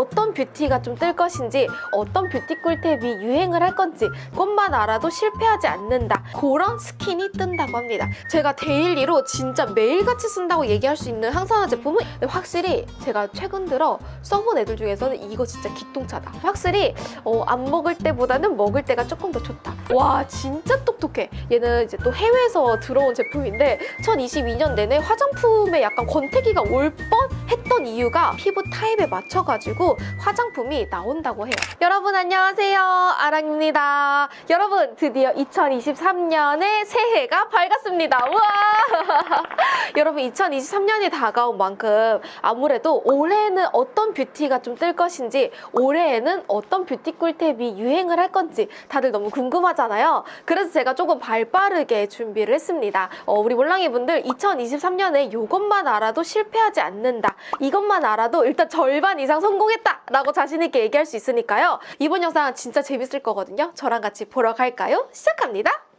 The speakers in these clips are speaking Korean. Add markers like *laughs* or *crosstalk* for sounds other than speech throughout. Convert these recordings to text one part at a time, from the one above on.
어떤 뷰티가 좀 뜰 것인지 어떤 뷰티 꿀팁이 유행을 할 건지 그것만 알아도 실패하지 않는다. 그런 skin이 뜬다고 합니다. 제가 daily로 진짜 매일같이 쓴다고 얘기할 수 있는 항산화 제품은 확실히 제가 최근 들어 써본 애들 중에서는 이거 진짜 기똥차다. 확실히 어, 안 먹을 때보다는 먹을 때가 조금 더 좋다. 와 진짜 똑똑해. 얘는 이제 또 해외에서 들어온 제품인데 2022년 내내 화장품에 약간 권태기가 올 뻔 했던 이유가 피부 타입에 맞춰가지고 화장품이 나온다고 해요. 여러분 안녕하세요. 아랑입니다. 여러분 드디어 2023년의 새해가 밝았습니다. 우와! *laughs* 여러분 2023년이 다가온 만큼 아무래도 올해는 어떤 뷰티가 좀 뜰 것인지 올해에는 어떤 뷰티 꿀팁이 유행을 할 건지 다들 너무 궁금하잖아요. 그래서 제가 조금 발빠르게 준비를 했습니다. 어, 우리 몰랑이 분들 2023년에 이것만 알아도 실패하지 않는다. 이것만 알아도 일단 절반 이상 성공했다! 라고 자신있게 얘기할 수 있으니까요. 이번 영상 진짜 재밌을 거거든요. 저랑 같이 보러 갈까요? 시작합니다.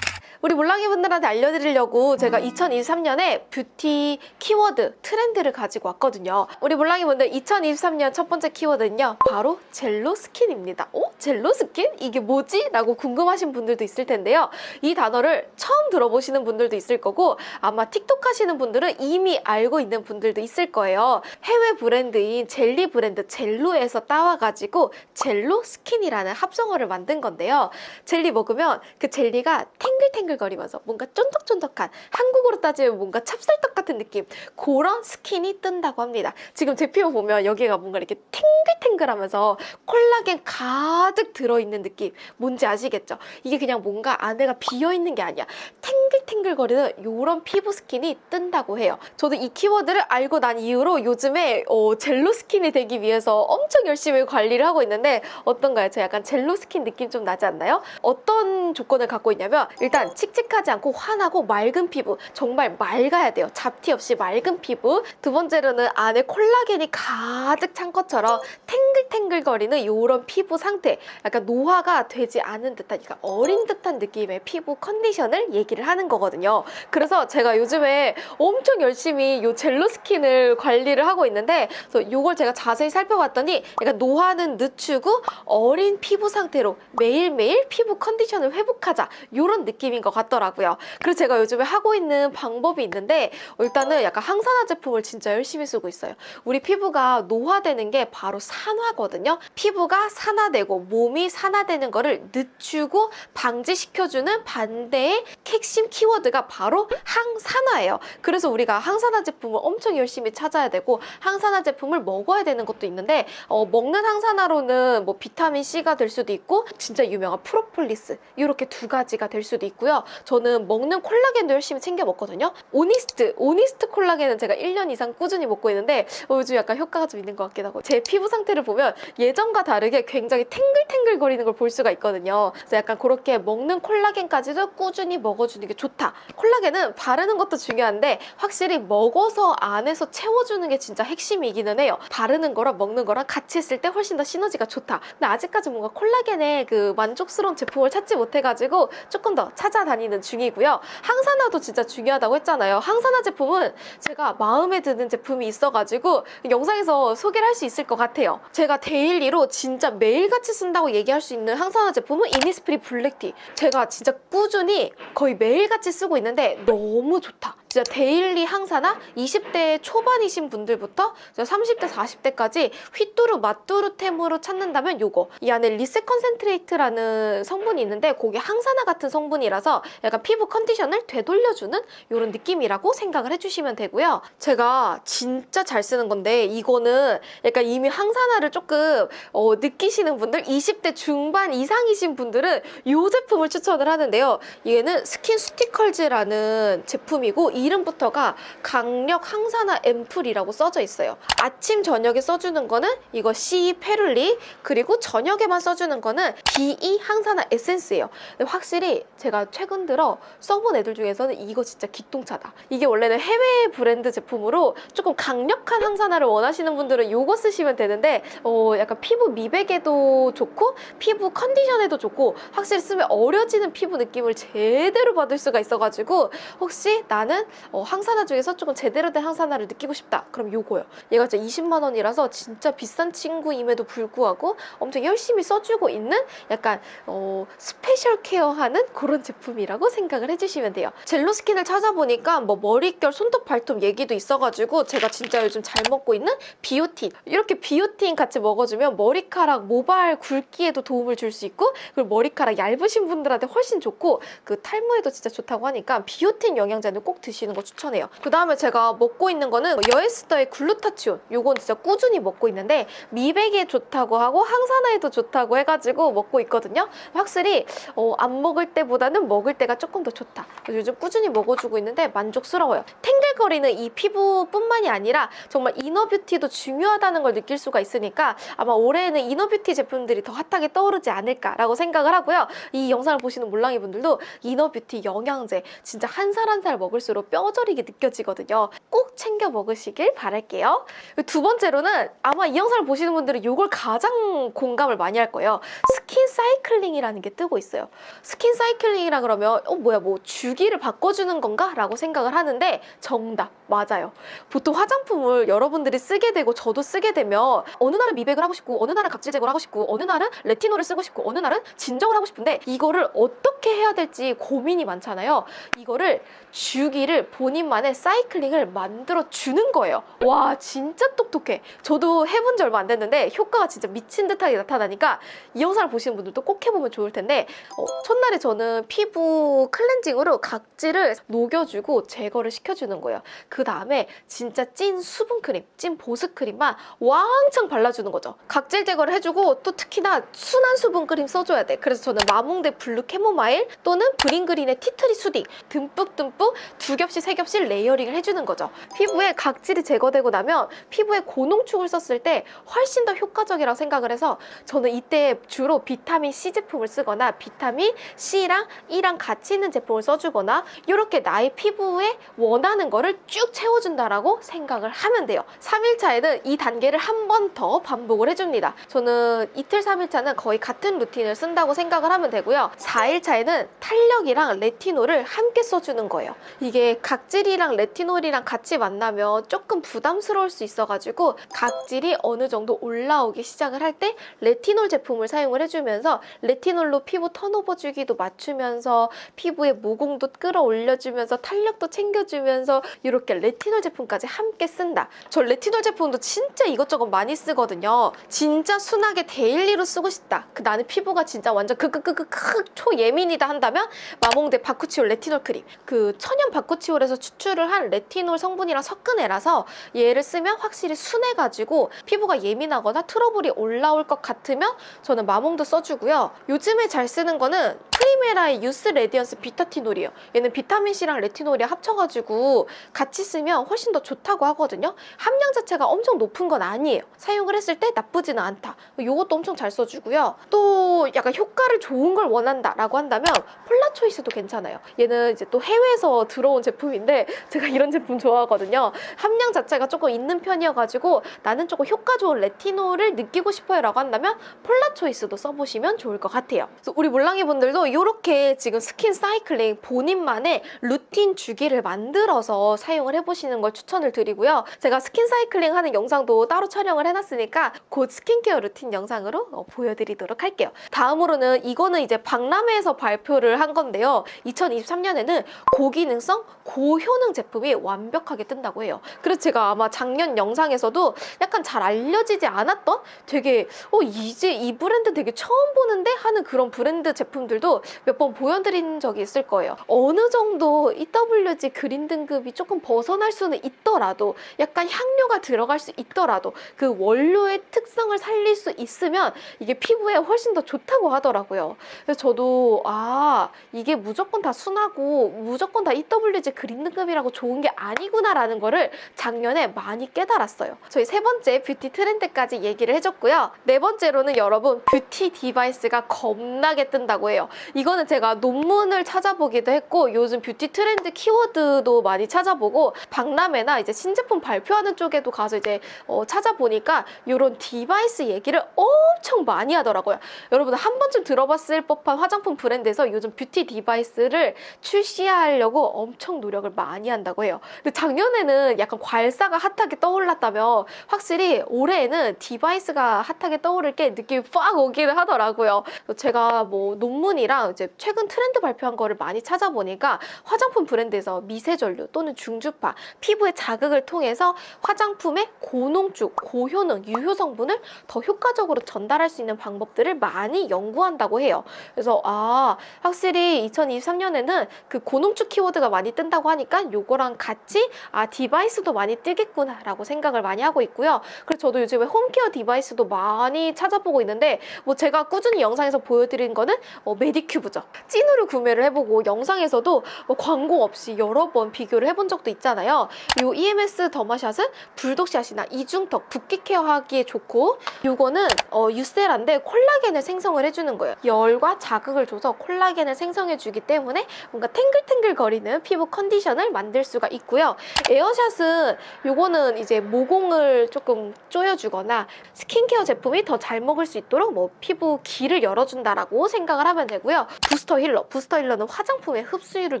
우리 몰랑이 분들한테 알려드리려고 제가 2023년에 beauty keyword trend를 가지고 왔거든요. 우리 몰랑이 분들 2023년 첫 번째 키워드는요. 바로 Jello skin입니다. 어? Jello skin? 이게 뭐지? 라고 궁금하신 분들도 있을 텐데요. 이 단어를 처음 들어보시는 분들도 있을 거고 아마 틱톡 하시는 분들은 이미 알고 있는 분들도 있을 거예요. 해외 브랜드인 젤리 브랜드 Jello에서 따와가지고 Jello skin이라는 합성어를 만든 건데요. 젤리 먹으면 그 젤리가 탱글탱글 거리면서 뭔가 쫀득쫀득한 한국으로 따지면 뭔가 찹쌀떡 같은 느낌 그런 skin이 뜬다고 합니다. 지금 제 피부 보면 여기가 뭔가 이렇게 탱글탱글하면서 콜라겐 가득 들어있는 느낌 뭔지 아시겠죠? 이게 그냥 뭔가 안에가 비어있는 게 아니야. 탱글탱글거리는 이런 피부 skin이 뜬다고 해요. 저도 이 키워드를 알고 난 이후로 요즘에 어, Jello skin이 되기 위해서 엄청 열심히 관리를 하고 있는데 어떤가요? 저 약간 Jello skin 느낌 좀 나지 않나요? 어떤 조건을 갖고 있냐면 일단 칙칙하지 않고 환하고 맑은 피부 정말 맑아야 돼요. 잡티 없이 맑은 피부 두 번째로는 안에 콜라겐이 가득 찬 것처럼 탱글탱글거리는 이런 피부 상태 약간 노화가 되지 않은 듯한 그러니까 어린 듯한 느낌의 피부 컨디션을 얘기를 하는 거거든요. 그래서 제가 요즘에 엄청 열심히 이 Jello skin을 관리를 하고 있는데 그래서 이걸 제가 자세히 살펴봤더니 약간 노화는 늦추고 어린 피부 상태로 매일매일 피부 컨디션을 회복하자 이런 느낌인 것 같더라고요. 그래서 제가 요즘에 하고 있는 방법이 있는데 일단은 약간 항산화 제품을 진짜 열심히 쓰고 있어요. 우리 피부가 노화되는 게 바로 산화거든요. 피부가 산화되고 몸이 산화되는 거를 늦추고 방지시켜주는 반대의 핵심 키워드가 바로 항산화예요. 그래서 우리가 항산화 제품을 엄청 열심히 찾아야 되고 항산화 제품을 먹어야 되는 것도 있는데 어, 먹는 항산화로는 뭐 비타민 C가 될 수도 있고 진짜 유명한 프로폴리스 이렇게 두 가지가 될 수도 있고요. 저는 먹는 콜라겐도 열심히 챙겨 먹거든요. 오니스트, 오니스트 콜라겐은 제가 1년 이상 꾸준히 먹고 있는데 어, 요즘 약간 효과가 좀 있는 것 같기도 하고 제 피부 상태를 보면 예전과 다르게 굉장히 탱글탱글 거리는 걸 볼 수가 있거든요. 그래서 약간 그렇게 먹는 콜라겐까지도 꾸준히 먹어주는 게 좋다. 콜라겐은 바르는 것도 중요한데 확실히 먹어서 안에서 채워주는 게 진짜 핵심이기는 해요. 바르는 거랑 먹는 거랑 같이 했을 때 훨씬 더 시너지가 좋다. 근데 아직까지 뭔가 콜라겐의 그 만족스러운 제품을 찾지 못해가지고 조금 더 찾아 다니는 중이고요. 항산화도 진짜 중요하다고 했잖아요. 항산화 제품은 제가 마음에 드는 제품이 있어가지고 영상에서 소개를 할 수 있을 것 같아요. 제가 daily로 진짜 매일같이 쓴다고 얘기할 수 있는 항산화 제품은 이니스프리 블랙티. 제가 진짜 꾸준히 거의 매일같이 쓰고 있는데 너무 좋다. 진짜 daily 항산화 20대 초반이신 분들부터 30대 40대까지 휘뚜루 마뚜루템으로 찾는다면 요거. 이 안에 reset concentrate라는 성분이 있는데 그게 항산화 같은 성분이라서 약간 피부 컨디션을 되돌려주는 이런 느낌이라고 생각을 해주시면 되고요. 제가 진짜 잘 쓰는 건데 이거는 약간 이미 항산화를 조금 어, 느끼시는 분들 20대 중반 이상이신 분들은 이 제품을 추천을 하는데요. 얘는 스킨수티컬즈라는 제품이고 이름부터가 강력 항산화 앰플이라고 써져 있어요. 아침 저녁에 써주는 거는 이거 C ferulic 그리고 저녁에만 써주는 거는 BE 항산화 에센스예요. 확실히 제가 최근 들어 써본 애들 중에서는 이거 진짜 기똥차다. 이게 원래는 해외 브랜드 제품으로 조금 강력한 항산화를 원하시는 분들은 이거 쓰시면 되는데 어, 약간 피부 미백에도 좋고 피부 컨디션에도 좋고 확실히 쓰면 어려지는 피부 느낌을 제대로 받을 수가 있어가지고 혹시 나는 어, 항산화 중에서 조금 제대로 된 항산화를 느끼고 싶다. 그럼 요거요. 얘가 진짜 20만 원이라서 진짜 비싼 친구임에도 불구하고 엄청 열심히 써주고 있는 약간 어, special care하는 그런 제품이라고 생각을 해주시면 돼요. 젤로 스킨을 찾아보니까 뭐 머릿결, 손톱, 발톱 얘기도 있어가지고 제가 진짜 요즘 잘 먹고 있는 비오틴 이렇게 비오틴 같이 먹어주면 머리카락 모발 굵기에도 도움을 줄 수 있고 그리고 머리카락 얇으신 분들한테 훨씬 좋고 그 탈모에도 진짜 좋다고 하니까 비오틴 영양제는 꼭 드시는 거 추천해요. 그 다음에 제가 먹고 있는 거는 여에스더의 글루타치온 요건 진짜 꾸준히 먹고 있는데 미백에 좋다고 하고 항산화에도 좋다고 해가지고 먹고 있거든요. 확실히 어, 안 먹을 때보다는 먹을 때가 조금 더 좋다. 요즘 꾸준히 먹어주고 있는데 만족스러워요. 탱글거리는 이 피부뿐만이 아니라 정말 inner beauty도 중요하다는 걸 느낄 수가 있으니까 아마 올해에는 inner beauty 제품들이 더 hot하게 떠오르지 않을까라고 생각을 하고요. 이 영상을 보시는 몰랑이 분들도 inner beauty 영양제 진짜 한 살 한살 먹을수록 뼈저리게 느껴지거든요. 꼭 챙겨 먹으시길 바랄게요. 두 번째로는 아마 이 영상을 보시는 분들은 이걸 가장 공감을 많이 할 거예요. skin cycling이라는 게 뜨고 있어요. skin cycling이라 그러면 어 뭐야 뭐 주기를 바꿔주는 건가? 라고 생각을 하는데 정답 맞아요. 보통 화장품을 여러분들이 쓰게 되고 저도 쓰게 되면 어느 날은 미백을 하고 싶고 어느 날은 각질 제거를 하고 싶고 어느 날은 레티놀을 쓰고 싶고 어느 날은 진정을 하고 싶은데 이거를 어떻게 해야 될지 고민이 많잖아요. 이거를 주기를 본인만의 cycling을 만들어 주는 거예요. 와 진짜 똑똑해. 저도 해본 지 얼마 안 됐는데 효과가 진짜 미친 듯하게 나타나니까 이 영상을 보시는 분들도 꼭 해보면 좋을 텐데 어, 첫날에 저는 피부 클렌징으로 각질을 녹여주고 제거를 시켜주는 거예요. 그 다음에 진짜 찐 수분 크림, 찐 보습 크림만 왕창 발라주는 거죠. 각질 제거를 해주고 또 특히나 순한 수분 크림 써줘야 돼. 그래서 저는 마몽드 블루 캐모마일 또는 브링그린의 티트리 수딩 듬뿍듬뿍 두 겹씩 세 겹씩 layering을 해주는 거죠. 피부에 각질이 제거되고 나면 피부에 고농축을 썼을 때 훨씬 더 효과적이라고 생각을 해서 저는 이때 주로 비타민 C 제품을 쓰거나 비타민 C랑 E랑 같이 있는 제품을 써주거나 이렇게 나의 피부에 원하는 거를 쭉 채워준다라고 생각을 하면 돼요. 3일차에는 이 단계를 한 번 더 반복을 해줍니다. 저는 이틀, 3일차는 거의 같은 루틴을 쓴다고 생각을 하면 되고요. 4일차에는 탄력이랑 레티놀을 함께 써주는 거예요. 이게 각질이랑 레티놀이랑 같이 만나면 조금 부담스러울 수 있어가지고 각질이 어느 정도 올라오기 시작을 할 때 레티놀 제품을 사용을 해주면서 레티놀로 피부 turnover 주기도 맞추면서 피부의 모공도 끌어올려주면서 탄력도 챙겨주면서 이렇게 레티놀 제품까지 함께 쓴다. 저 레티놀 제품도 진짜 이것저것 많이 쓰거든요. 진짜 순하게 daily로 쓰고 싶다. 그 나는 피부가 진짜 완전 크크크크크 초예민이다 한다면 마몽드 바쿠치올 레티놀 크림. 그 천연 바쿠치올에서 추출을 한 레티놀 성분이랑 섞은 애라서 얘를 쓰면 확실히 순해가지고 피부가 예민하거나 트러블이 올라올 것 같으면 저는 마몽드 써주고요. 요즘에 잘 쓰는 거는 프리메라의 유스 레디언스 비타티놀이에요. 얘는 비타민C랑 레티놀이 합쳐가지고 같이 쓰면 훨씬 더 좋다고 하거든요. 함량 자체가 엄청 높은 건 아니에요. 사용을 했을 때 나쁘지는 않다. 이것도 엄청 잘 써주고요. 또 약간 효과를 좋은 걸 원한다 라고 한다면 폴라 초이스도 괜찮아요. 얘는 이제 또 해외에서 들어온 제품인데 제가 이런 제품 좋아하거든요. 함량 자체가 조금 있는 편이어가지고 나는 조금 효과 좋은 레티놀을 느끼고 싶어요 라고 한다면 폴라 초이스도 써보시면 좋을 것 같아요. 그래서 우리 몰랑이 분들도 이렇게 지금 skin cycling 본인만의 루틴 주기를 만들어서 사용을 해보시는 걸 추천을 드리고요. 제가 skin cycling 하는 영상도 따로 촬영을 해놨으니까 곧 스킨케어 루틴 영상으로 어, 보여드리도록 할게요. 다음으로는 이거는 이제 박람회에서 발표를 한 건데요. 2023년에는 고기능성, 고효능 제품이 완벽하게 뜬다고 해요. 그래서 제가 아마 작년 영상에서도 약간 잘 알려지지 않았던 되게 어 이제 이 브랜드 되게 처음 보는데 하는 그런 브랜드 제품들도 몇 번 보여드린 적이 있을 거예요. 어느 정도 EWG green 등급이 조금 벗어날 수는 있더라도 약간 향료가 들어갈 수 있더라도 그 원료의 특성을 살릴 수 있으면 이게 피부에 훨씬 더 좋다고 하더라고요. 그래서 저도 아 이게 무조건 다 순하고 무조건 다 EWG green 등급이라고 좋은 게 아니구나라는 거를 작년에 많이 깨달았어요. 저희 세 번째 뷰티 트렌드까지 얘기를 해줬고요. 네 번째로는 여러분 뷰티 디바 device가 겁나게 뜬다고 해요. 이거는 제가 논문을 찾아보기도 했고 요즘 뷰티 트렌드 키워드도 많이 찾아보고 박람회나 이제 신제품 발표하는 쪽에도 가서 이제 어, 찾아보니까 이런 디바이스 얘기를 엄청 많이 하더라고요. 여러분들 한 번쯤 들어봤을 법한 화장품 브랜드에서 요즘 뷰티 디바이스를 출시하려고 엄청 노력을 많이 한다고 해요. 근데 작년에는 약간 괄사가 핫하게 떠올랐다면 확실히 올해에는 디바이스가 핫하게 떠오를 게 느낌이 빡 오기는 하더라고요. 제가 뭐 논문이랑 이제 최근 트렌드 발표한 거를 많이 찾아보니까 화장품 브랜드에서 미세전류 또는 중주파, 피부의 자극을 통해서 화장품의 고농축, 고효능, 유효 성분을 더 효과적으로 전달할 수 있는 방법들을 많이 연구한다고 해요. 그래서 아 확실히 2023년에는 그 고농축 키워드가 많이 뜬다고 하니까 요거랑 같이 아 디바이스도 많이 뜨겠구나라고 생각을 많이 하고 있고요. 그래서 저도 요즘에 홈케어 디바이스도 많이 찾아보고 있는데 뭐 제가 꾸준히 영상에서 보여드린 거는 어, 메디큐브죠. 찐으로 구매를 해보고 영상에서도 뭐 광고 없이 여러 번 비교를 해본 적도 있잖아요. 요 EMS 더마샷은 불독샷이나 이중턱, 붓기 케어하기에 좋고 요거는 어, 유세라인데 콜라겐을 생성을 해주는 거예요. 열과 자극을 줘서 콜라겐을 생성해주기 때문에 뭔가 탱글탱글 거리는 피부 컨디션을 만들 수가 있고요. 에어샷은 요거는 이제 모공을 조금 조여주거나 스킨케어 제품이 더 잘 먹을 수 있도록 뭐 피부 길을 열어준다라고 생각을 하면 되고요. 부스터 힐러, 부스터 힐러는 화장품의 흡수율을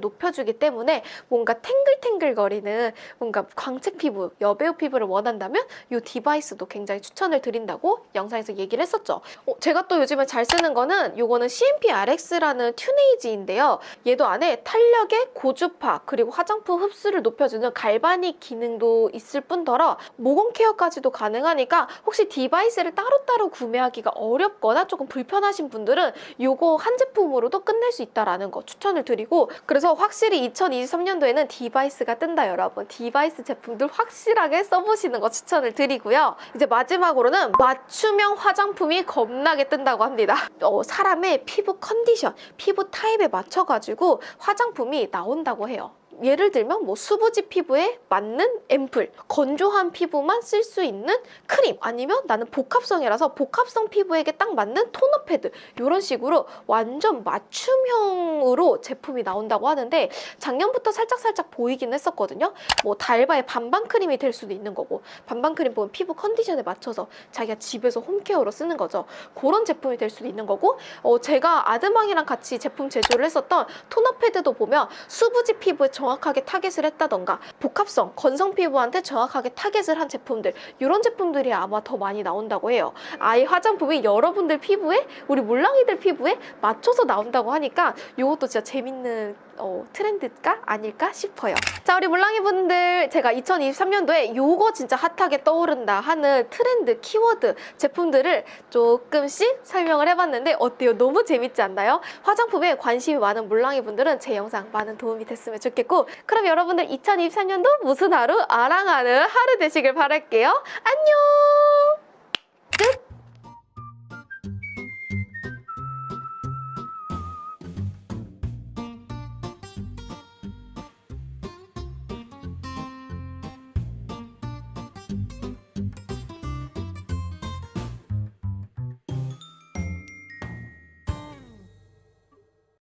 높여주기 때문에 뭔가 탱글탱글거리는 뭔가 광채 피부, 여배우 피부를 원한다면 이 디바이스도 굉장히 추천을 드린다고 영상에서 얘기를 했었죠. 어, 제가 또 요즘에 잘 쓰는 거는 요거는 CMP-RX라는 튜네이지인데요. 얘도 안에 탄력의 고주파 그리고 화장품 흡수를 높여주는 갈바닉 기능도 있을 뿐더러 모공 케어까지도 가능하니까 혹시 디바이스를 따로따로 구매하기가 어렵거나 조금 불편하신 분들은 요거 한 제품으로도 끝낼 수 있다라는 거 추천을 드리고 그래서 확실히 2023년도에는 디바이스가 뜬다 여러분. 디바이스 제품들 확실하게 써보시는 거 추천을 드리고요. 이제 마지막으로는 맞춤형 화장품이 겁나게 뜬다고 합니다. 어, 사람의 피부 컨디션 피부 타입에 맞춰가지고 화장품이 나온다고 해요 예를 들면 뭐 수부지 피부에 맞는 앰플, 건조한 피부만 쓸 수 있는 크림 아니면 나는 복합성이라서 복합성 피부에게 딱 맞는 토너 패드 이런 식으로 완전 맞춤형으로 제품이 나온다고 하는데 작년부터 살짝살짝 보이긴 했었거든요. 뭐 달바의 반반 크림이 될 수도 있는 거고 반반 크림 보면 피부 컨디션에 맞춰서 자기가 집에서 홈케어로 쓰는 거죠. 그런 제품이 될 수도 있는 거고 어, 제가 아드망이랑 같이 제품 제조를 했었던 토너 패드도 보면 수부지 피부에 정확하게 타겟을 했다던가 복합성, 건성 피부한테 정확하게 타겟을 한 제품들 이런 제품들이 아마 더 많이 나온다고 해요. 아예 화장품이 여러분들 피부에 우리 물랑이들 피부에 맞춰서 나온다고 하니까 이것도 진짜 재밌는 어, 트렌드가 아닐까 싶어요. 자 우리 물랑이 분들 제가 2023년도에 요거 진짜 핫하게 떠오른다 하는 트렌드 키워드 제품들을 조금씩 설명을 해봤는데 어때요? 너무 재밌지 않나요? 화장품에 관심이 많은 물랑이 분들은 제 영상 많은 도움이 됐으면 좋겠고 그럼 여러분들 2023년도 무슨 하루? 아랑하는 하루 되시길 바랄게요. 안녕! 끝!